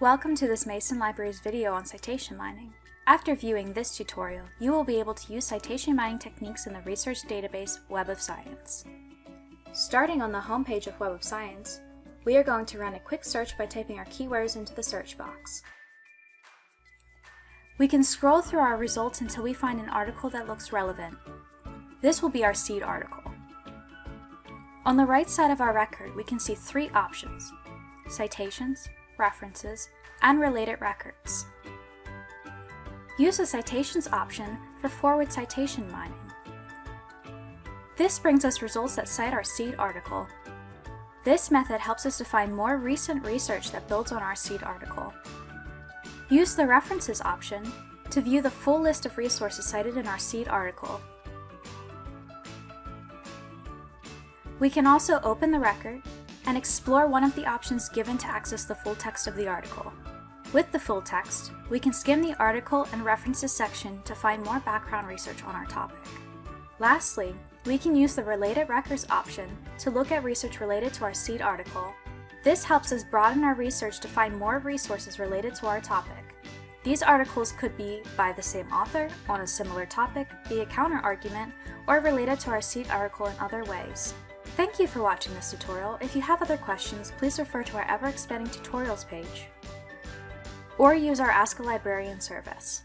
Welcome to this Mason Libraries video on citation mining. After viewing this tutorial, you will be able to use citation mining techniques in the research database Web of Science. Starting on the homepage of Web of Science, we are going to run a quick search by typing our keywords into the search box. We can scroll through our results until we find an article that looks relevant. This will be our seed article. On the right side of our record, we can see three options, citations, references, and related records. Use the Citations option for forward citation mining. This brings us results that cite our seed article. This method helps us to find more recent research that builds on our seed article. Use the References option to view the full list of resources cited in our seed article. We can also open the record and explore one of the options given to access the full text of the article. With the full text, we can skim the article and references section to find more background research on our topic. Lastly, we can use the Related Records option to look at research related to our seed article. This helps us broaden our research to find more resources related to our topic. These articles could be by the same author, on a similar topic, be a counter-argument, or related to our seed article in other ways. Thank you for watching this tutorial. If you have other questions, please refer to our ever-expanding tutorials page or use our Ask a Librarian service.